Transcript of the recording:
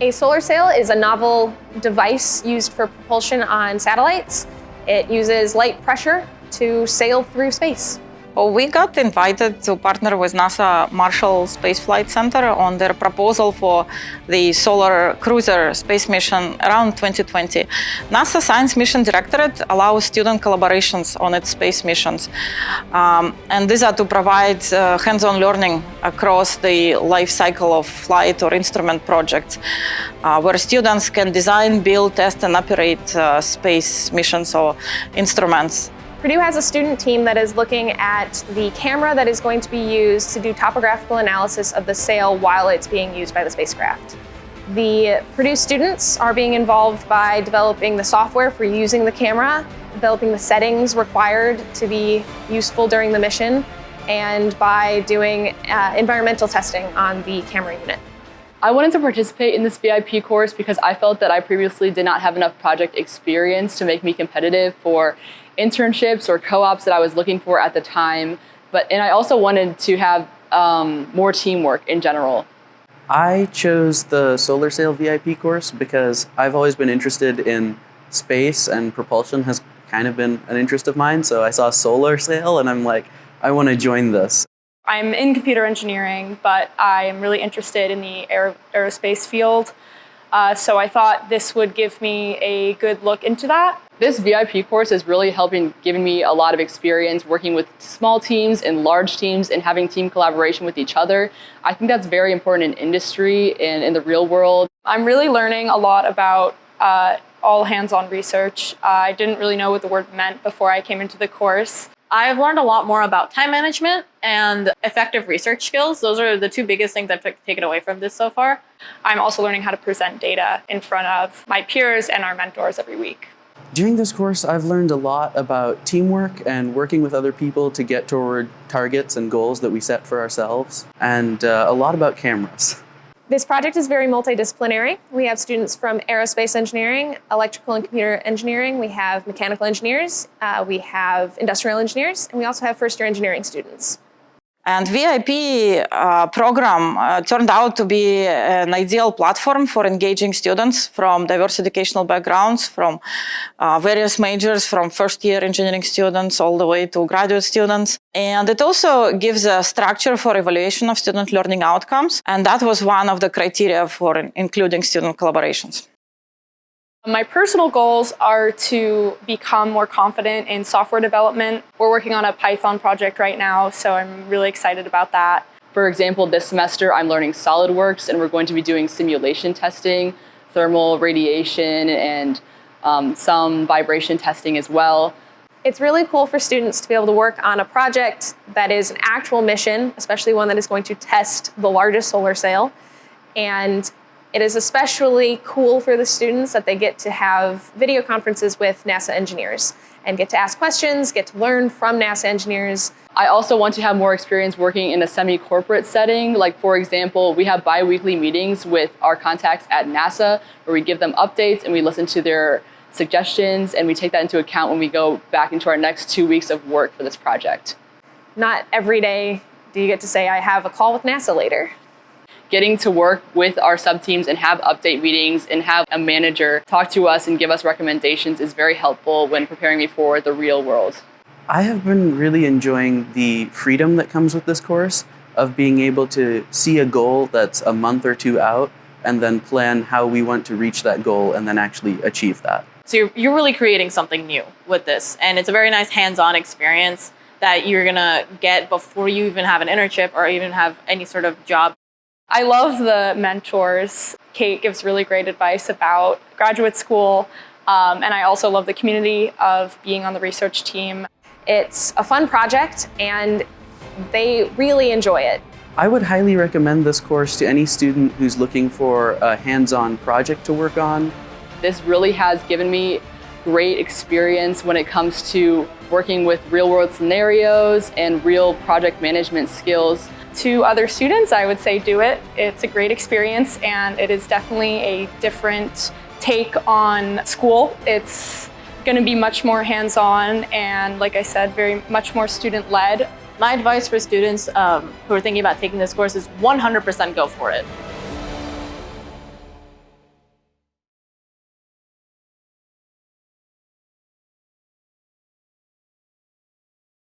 A solar sail is a novel device used for propulsion on satellites. It uses light pressure to sail through space. We got invited to partner with NASA Marshall Space Flight Center on their proposal for the Solar Cruiser space mission around 2020. NASA Science Mission Directorate allows student collaborations on its space missions. Um, and these are to provide uh, hands-on learning across the life cycle of flight or instrument projects, uh, where students can design, build, test, and operate uh, space missions or instruments. Purdue has a student team that is looking at the camera that is going to be used to do topographical analysis of the sail while it's being used by the spacecraft. The Purdue students are being involved by developing the software for using the camera, developing the settings required to be useful during the mission, and by doing uh, environmental testing on the camera unit. I wanted to participate in this VIP course because I felt that I previously did not have enough project experience to make me competitive for internships or co-ops that I was looking for at the time. But and I also wanted to have um, more teamwork in general. I chose the Solar Sail VIP course because I've always been interested in space and propulsion has kind of been an interest of mine. So I saw Solar Sail and I'm like, I want to join this. I'm in computer engineering, but I am really interested in the aer aerospace field. Uh, so I thought this would give me a good look into that. This VIP course is really helping giving me a lot of experience working with small teams and large teams and having team collaboration with each other. I think that's very important in industry and in the real world. I'm really learning a lot about uh, all hands-on research. Uh, I didn't really know what the word meant before I came into the course. I've learned a lot more about time management and effective research skills. Those are the two biggest things I've taken away from this so far. I'm also learning how to present data in front of my peers and our mentors every week. During this course, I've learned a lot about teamwork and working with other people to get toward targets and goals that we set for ourselves, and uh, a lot about cameras. This project is very multidisciplinary. We have students from aerospace engineering, electrical and computer engineering, we have mechanical engineers, uh, we have industrial engineers, and we also have first year engineering students. And VIP uh, program uh, turned out to be an ideal platform for engaging students from diverse educational backgrounds, from uh, various majors, from first year engineering students all the way to graduate students. And it also gives a structure for evaluation of student learning outcomes. And that was one of the criteria for including student collaborations. My personal goals are to become more confident in software development. We're working on a Python project right now, so I'm really excited about that. For example, this semester I'm learning SolidWorks and we're going to be doing simulation testing, thermal radiation, and um, some vibration testing as well. It's really cool for students to be able to work on a project that is an actual mission, especially one that is going to test the largest solar sail, and it is especially cool for the students that they get to have video conferences with NASA engineers and get to ask questions, get to learn from NASA engineers. I also want to have more experience working in a semi-corporate setting. Like for example, we have bi-weekly meetings with our contacts at NASA where we give them updates and we listen to their suggestions and we take that into account when we go back into our next two weeks of work for this project. Not every day do you get to say, I have a call with NASA later getting to work with our sub-teams and have update meetings and have a manager talk to us and give us recommendations is very helpful when preparing me for the real world. I have been really enjoying the freedom that comes with this course of being able to see a goal that's a month or two out and then plan how we want to reach that goal and then actually achieve that. So you're, you're really creating something new with this and it's a very nice hands-on experience that you're gonna get before you even have an internship or even have any sort of job I love the mentors. Kate gives really great advice about graduate school, um, and I also love the community of being on the research team. It's a fun project, and they really enjoy it. I would highly recommend this course to any student who's looking for a hands-on project to work on. This really has given me great experience when it comes to working with real-world scenarios and real project management skills to other students, I would say do it. It's a great experience and it is definitely a different take on school. It's going to be much more hands-on and, like I said, very much more student-led. My advice for students um, who are thinking about taking this course is 100% go for it.